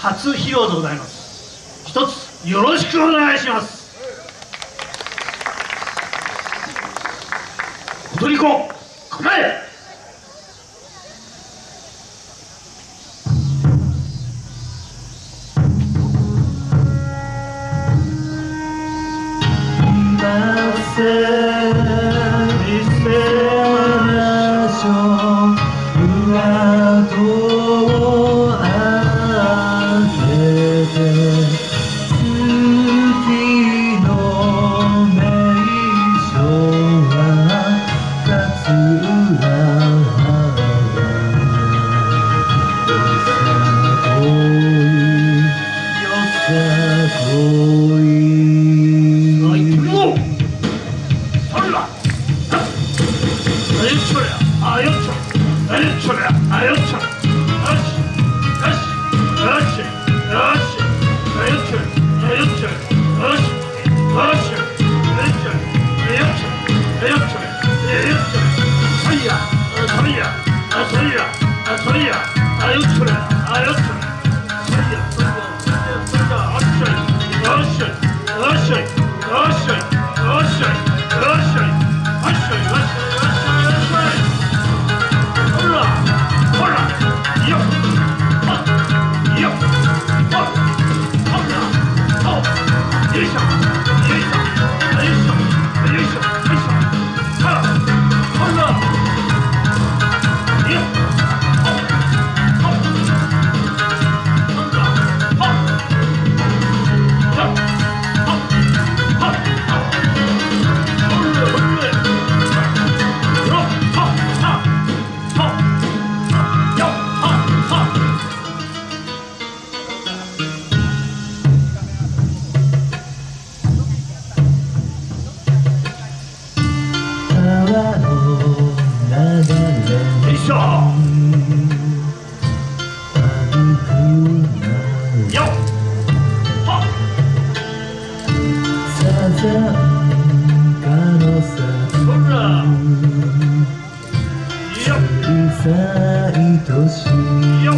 初披露でございます。一つよろしくお願いします。踊り子構え！ 마. 아유 초 야, 아유 초, 아유 초 야, 아유 초. 愛し。いゆっ。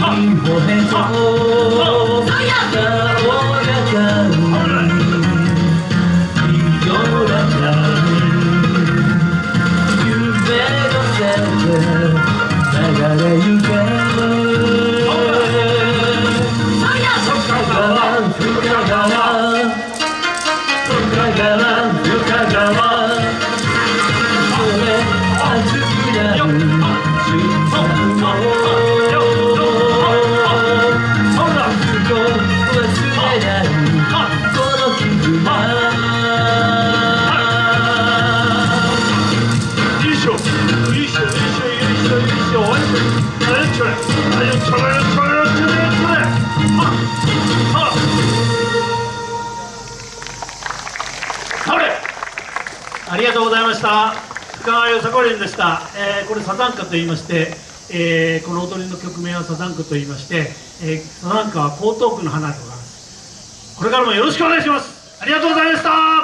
ほれめとありがとうございました。深川よさこりんでした、えー、これサザンカと言いまして、えー、この踊りの曲名はサザンカと言いまして、えー、サザンカは江東区の花でございます。これからもよろしくお願いします。ありがとうございました。